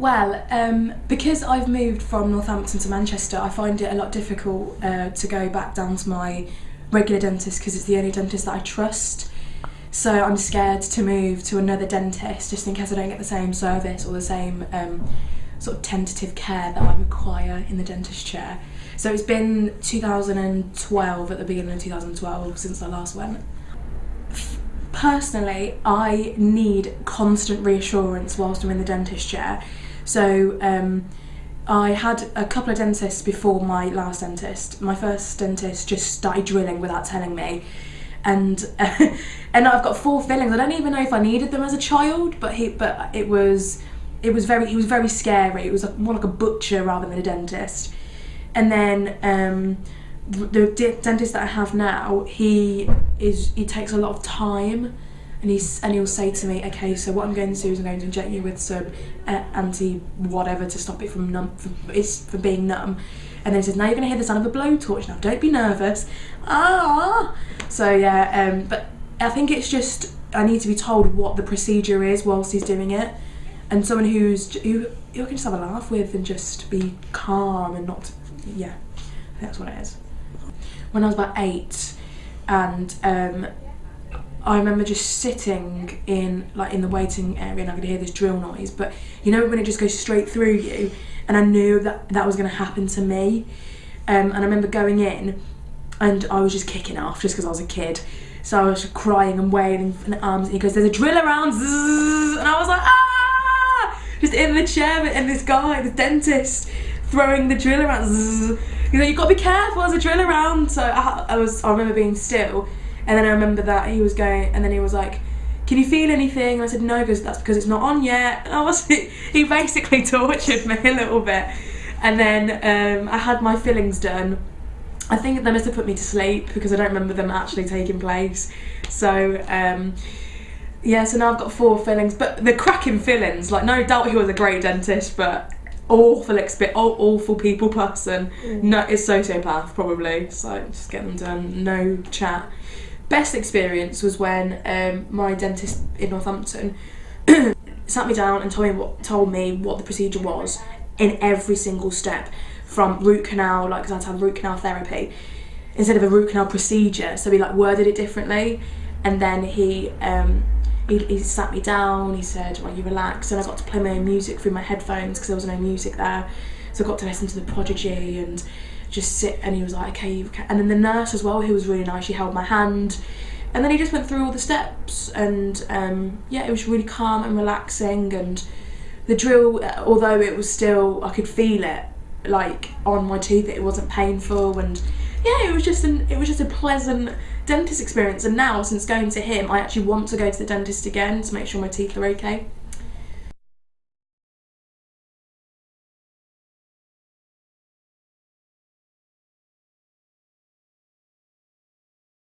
Well, um, because I've moved from Northampton to Manchester, I find it a lot difficult uh, to go back down to my regular dentist because it's the only dentist that I trust. So I'm scared to move to another dentist just in case I don't get the same service or the same um, sort of tentative care that I require in the dentist chair. So it's been 2012 at the beginning of 2012 since I last went. Personally, I need constant reassurance whilst I'm in the dentist chair. So um, I had a couple of dentists before my last dentist. My first dentist just started drilling without telling me. And uh, and I've got four fillings. I don't even know if I needed them as a child, but he but it was it was very he was very scary. It was like, more like a butcher rather than a dentist. And then um, the dentist that I have now, he is he takes a lot of time and he's and he'll say to me, okay, so what I'm going to do is I'm going to inject you with some uh, anti whatever to stop it from numb, it's from being numb. And then he says, now you're going to hear the sound of a blowtorch. Now don't be nervous. Ah. So yeah, um, but I think it's just I need to be told what the procedure is whilst he's doing it, and someone who's who you can just have a laugh with and just be calm and not yeah, that's what it is. When I was about eight, and um, I remember just sitting in like in the waiting area and I could hear this drill noise but you know when it just goes straight through you and I knew that that was going to happen to me um, and I remember going in and I was just kicking off just because I was a kid. So I was crying and wailing in the arms and he goes there's a drill around and I was like ah! Just in the chair and this guy the dentist throwing the drill around you know you've got to be careful there's a drill around. So I, I was I remember being still and then I remember that he was going, and then he was like, can you feel anything? And I said, no, because that's because it's not on yet. And I was, he basically tortured me a little bit. And then um, I had my fillings done. I think they must have put me to sleep because I don't remember them actually taking place. So, um, yeah, so now I've got four fillings, but the cracking fillings, like no doubt he was a great dentist, but awful exp awful people person. Mm. No, it's sociopath probably. So just get them done, no chat best experience was when um, my dentist in Northampton sat me down and told me what told me what the procedure was in every single step from root canal like because I had root canal therapy instead of a root canal procedure. So he like worded it differently and then he um, he, he sat me down he said well you relax and I got to play my own music through my headphones because there was no music there. So I got to listen to the Prodigy and just sit and he was like okay and then the nurse as well who was really nice she held my hand. And then he just went through all the steps and um, yeah it was really calm and relaxing and the drill although it was still I could feel it like on my teeth it wasn't painful and yeah it was just an it was just a pleasant dentist experience. And now since going to him I actually want to go to the dentist again to make sure my teeth are okay